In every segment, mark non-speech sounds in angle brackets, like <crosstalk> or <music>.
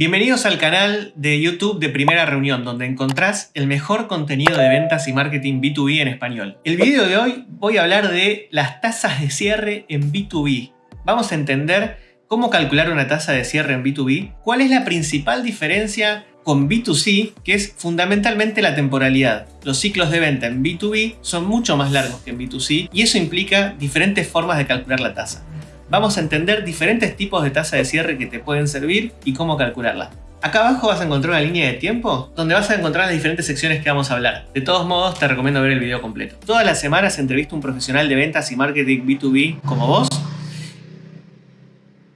Bienvenidos al canal de YouTube de Primera Reunión, donde encontrás el mejor contenido de ventas y marketing B2B en español. El video de hoy voy a hablar de las tasas de cierre en B2B. Vamos a entender cómo calcular una tasa de cierre en B2B, cuál es la principal diferencia con B2C, que es fundamentalmente la temporalidad. Los ciclos de venta en B2B son mucho más largos que en B2C y eso implica diferentes formas de calcular la tasa. Vamos a entender diferentes tipos de tasa de cierre que te pueden servir y cómo calcularla. Acá abajo vas a encontrar una línea de tiempo donde vas a encontrar las diferentes secciones que vamos a hablar. De todos modos, te recomiendo ver el video completo. Todas las semanas entrevisto a un profesional de ventas y marketing B2B como vos.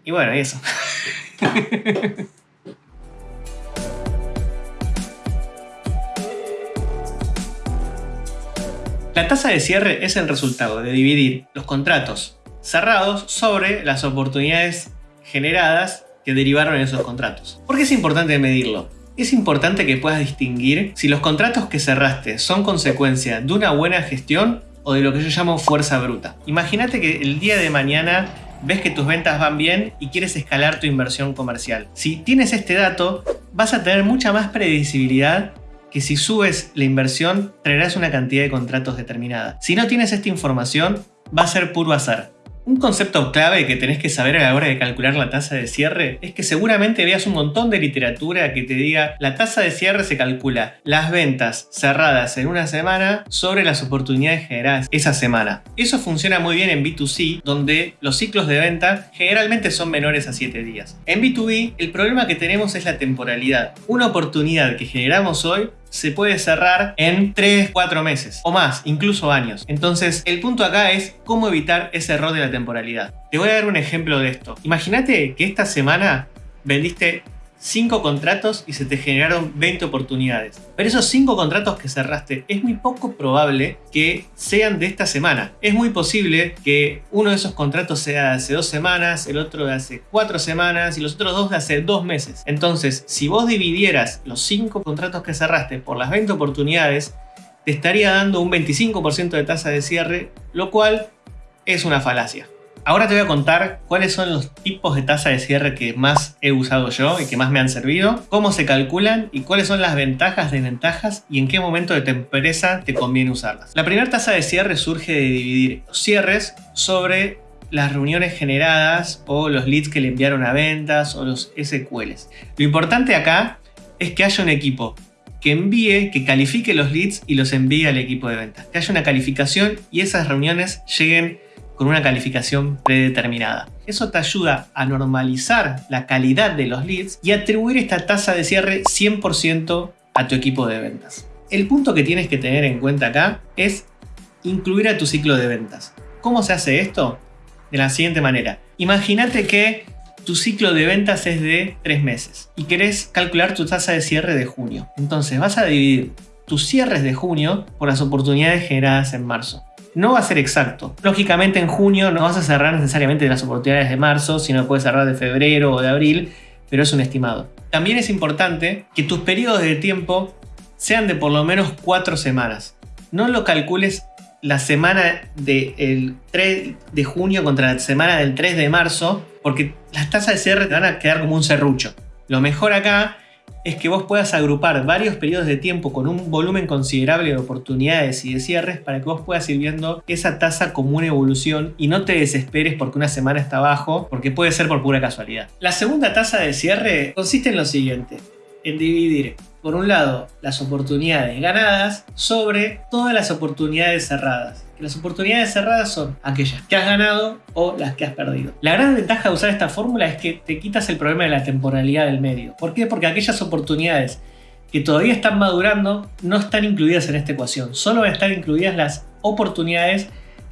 Y bueno, eso. <laughs> La tasa de cierre es el resultado de dividir los contratos cerrados sobre las oportunidades generadas que derivaron en esos contratos. ¿Por qué es importante medirlo? Es importante que puedas distinguir si los contratos que cerraste son consecuencia de una buena gestión o de lo que yo llamo fuerza bruta. Imagínate que el día de mañana ves que tus ventas van bien y quieres escalar tu inversión comercial. Si tienes este dato, vas a tener mucha más predecibilidad que si subes la inversión traerás una cantidad de contratos determinada. Si no tienes esta información, va a ser puro azar. Un concepto clave que tenés que saber a la hora de calcular la tasa de cierre es que seguramente veas un montón de literatura que te diga la tasa de cierre se calcula las ventas cerradas en una semana sobre las oportunidades generadas esa semana. Eso funciona muy bien en B2C donde los ciclos de venta generalmente son menores a 7 días. En B2B el problema que tenemos es la temporalidad. Una oportunidad que generamos hoy se puede cerrar en 3, 4 meses o más, incluso años. Entonces, el punto acá es cómo evitar ese error de la temporalidad. Te voy a dar un ejemplo de esto. Imagínate que esta semana vendiste 5 contratos y se te generaron 20 oportunidades. Pero esos 5 contratos que cerraste es muy poco probable que sean de esta semana. Es muy posible que uno de esos contratos sea de hace 2 semanas, el otro de hace 4 semanas y los otros dos de hace 2 meses. Entonces, si vos dividieras los 5 contratos que cerraste por las 20 oportunidades, te estaría dando un 25% de tasa de cierre, lo cual es una falacia. Ahora te voy a contar cuáles son los tipos de tasa de cierre que más he usado yo y que más me han servido, cómo se calculan y cuáles son las ventajas, desventajas y en qué momento de tu empresa te conviene usarlas. La primera tasa de cierre surge de dividir los cierres sobre las reuniones generadas o los leads que le enviaron a ventas o los SQLs. Lo importante acá es que haya un equipo que envíe, que califique los leads y los envíe al equipo de ventas. Que haya una calificación y esas reuniones lleguen con una calificación predeterminada. Eso te ayuda a normalizar la calidad de los leads y atribuir esta tasa de cierre 100% a tu equipo de ventas. El punto que tienes que tener en cuenta acá es incluir a tu ciclo de ventas. ¿Cómo se hace esto? De la siguiente manera. Imagínate que tu ciclo de ventas es de 3 meses y querés calcular tu tasa de cierre de junio. Entonces vas a dividir tus cierres de junio por las oportunidades generadas en marzo no va a ser exacto. Lógicamente en junio no vas a cerrar necesariamente las oportunidades de marzo, sino puedes cerrar de febrero o de abril, pero es un estimado. También es importante que tus periodos de tiempo sean de por lo menos cuatro semanas. No lo calcules la semana del 3 de junio contra la semana del 3 de marzo, porque las tasas de cierre te van a quedar como un serrucho. Lo mejor acá es que vos puedas agrupar varios periodos de tiempo con un volumen considerable de oportunidades y de cierres para que vos puedas ir viendo esa tasa como una evolución y no te desesperes porque una semana está abajo, porque puede ser por pura casualidad. La segunda tasa de cierre consiste en lo siguiente, en dividir por un lado las oportunidades ganadas sobre todas las oportunidades cerradas las oportunidades cerradas son aquellas que has ganado o las que has perdido. La gran ventaja de usar esta fórmula es que te quitas el problema de la temporalidad del medio. ¿Por qué? Porque aquellas oportunidades que todavía están madurando no están incluidas en esta ecuación. Solo van a estar incluidas las oportunidades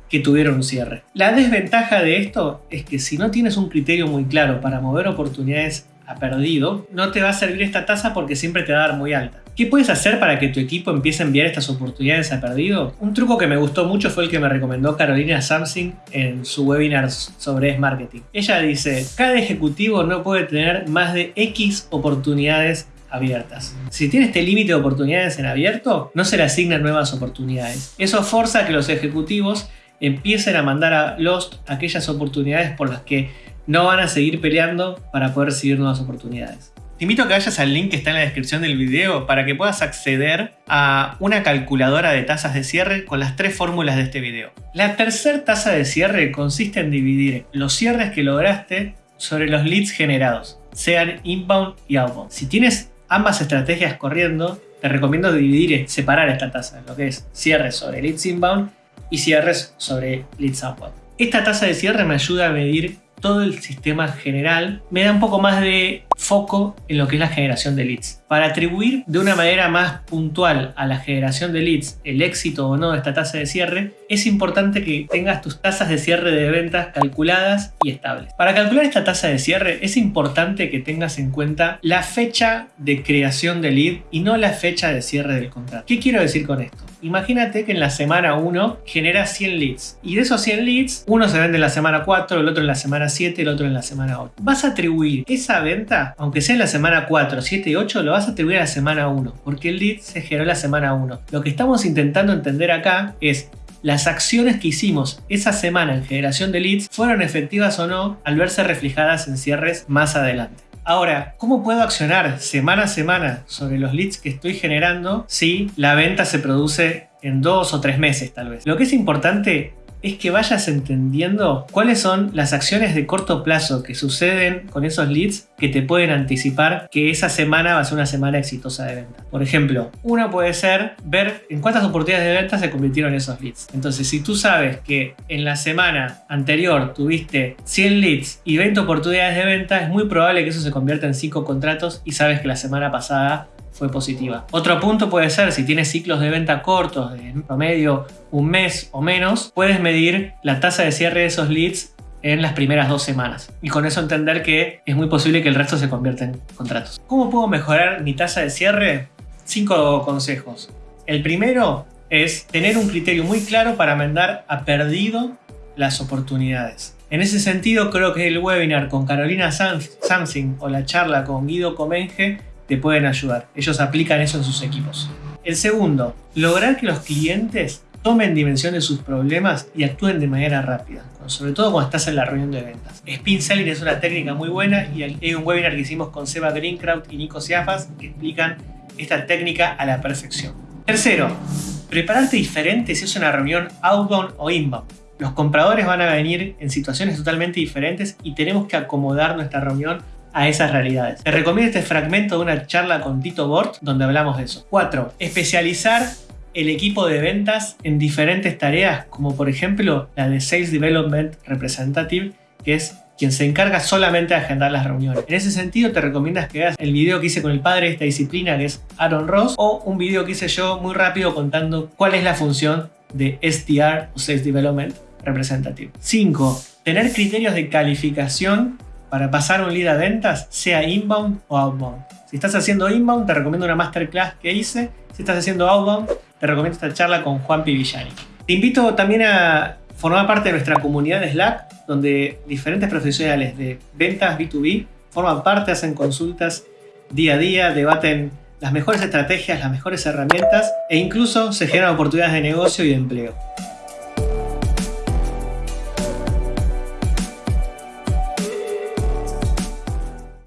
que tuvieron un cierre. La desventaja de esto es que si no tienes un criterio muy claro para mover oportunidades perdido, no te va a servir esta tasa porque siempre te va a dar muy alta. ¿Qué puedes hacer para que tu equipo empiece a enviar estas oportunidades a perdido? Un truco que me gustó mucho fue el que me recomendó Carolina Samsing en su webinar sobre marketing. Ella dice, cada ejecutivo no puede tener más de X oportunidades abiertas. Si tiene este límite de oportunidades en abierto, no se le asignan nuevas oportunidades. Eso forza a que los ejecutivos empiecen a mandar a Lost aquellas oportunidades por las que no van a seguir peleando para poder recibir nuevas oportunidades. Te invito a que vayas al link que está en la descripción del video para que puedas acceder a una calculadora de tasas de cierre con las tres fórmulas de este video. La tercera tasa de cierre consiste en dividir los cierres que lograste sobre los leads generados, sean inbound y outbound. Si tienes ambas estrategias corriendo, te recomiendo dividir, separar esta tasa, lo que es cierres sobre leads inbound y cierres sobre leads outbound. Esta tasa de cierre me ayuda a medir todo el sistema general, me da un poco más de foco en lo que es la generación de leads. Para atribuir de una manera más puntual a la generación de leads el éxito o no de esta tasa de cierre, es importante que tengas tus tasas de cierre de ventas calculadas y estables. Para calcular esta tasa de cierre es importante que tengas en cuenta la fecha de creación de lead y no la fecha de cierre del contrato. ¿Qué quiero decir con esto? Imagínate que en la semana 1 genera 100 leads y de esos 100 leads, uno se vende en la semana 4, el otro en la semana 7, el otro en la semana 8. Vas a atribuir esa venta, aunque sea en la semana 4, 7 y 8, lo vas a atribuir a la semana 1, porque el lead se generó en la semana 1. Lo que estamos intentando entender acá es las acciones que hicimos esa semana en generación de leads fueron efectivas o no al verse reflejadas en cierres más adelante. Ahora, ¿cómo puedo accionar semana a semana sobre los leads que estoy generando si la venta se produce en dos o tres meses tal vez? Lo que es importante es que vayas entendiendo cuáles son las acciones de corto plazo que suceden con esos leads que te pueden anticipar que esa semana va a ser una semana exitosa de venta. Por ejemplo, una puede ser ver en cuántas oportunidades de venta se convirtieron esos leads. Entonces, si tú sabes que en la semana anterior tuviste 100 leads y 20 oportunidades de venta, es muy probable que eso se convierta en 5 contratos y sabes que la semana pasada fue positiva. Otro punto puede ser, si tienes ciclos de venta cortos, de promedio un mes o menos, puedes medir la tasa de cierre de esos leads en las primeras dos semanas. Y con eso entender que es muy posible que el resto se convierta en contratos. ¿Cómo puedo mejorar mi tasa de cierre? Cinco consejos. El primero es tener un criterio muy claro para mandar a perdido las oportunidades. En ese sentido, creo que el webinar con Carolina Samsing o la charla con Guido Comenge te pueden ayudar. Ellos aplican eso en sus equipos. El segundo, lograr que los clientes tomen dimensión de sus problemas y actúen de manera rápida, sobre todo cuando estás en la reunión de ventas. Spin Selling es una técnica muy buena y hay un webinar que hicimos con Seba Greencraft y Nico Ciafas que explican esta técnica a la perfección. Tercero, prepararte diferente si es una reunión outbound o inbound. Los compradores van a venir en situaciones totalmente diferentes y tenemos que acomodar nuestra reunión a esas realidades. Te recomiendo este fragmento de una charla con Tito Bort donde hablamos de eso. 4. Especializar el equipo de ventas en diferentes tareas, como por ejemplo la de Sales Development Representative, que es quien se encarga solamente de agendar las reuniones. En ese sentido te recomiendas que veas el video que hice con el padre de esta disciplina, que es Aaron Ross, o un video que hice yo muy rápido contando cuál es la función de SDR o Sales Development Representative. 5. Tener criterios de calificación para pasar un lead a ventas, sea inbound o outbound. Si estás haciendo inbound, te recomiendo una masterclass que hice. Si estás haciendo outbound, te recomiendo esta charla con Juan Pivillani. Te invito también a formar parte de nuestra comunidad de Slack, donde diferentes profesionales de ventas B2B forman parte, hacen consultas día a día, debaten las mejores estrategias, las mejores herramientas e incluso se generan oportunidades de negocio y de empleo.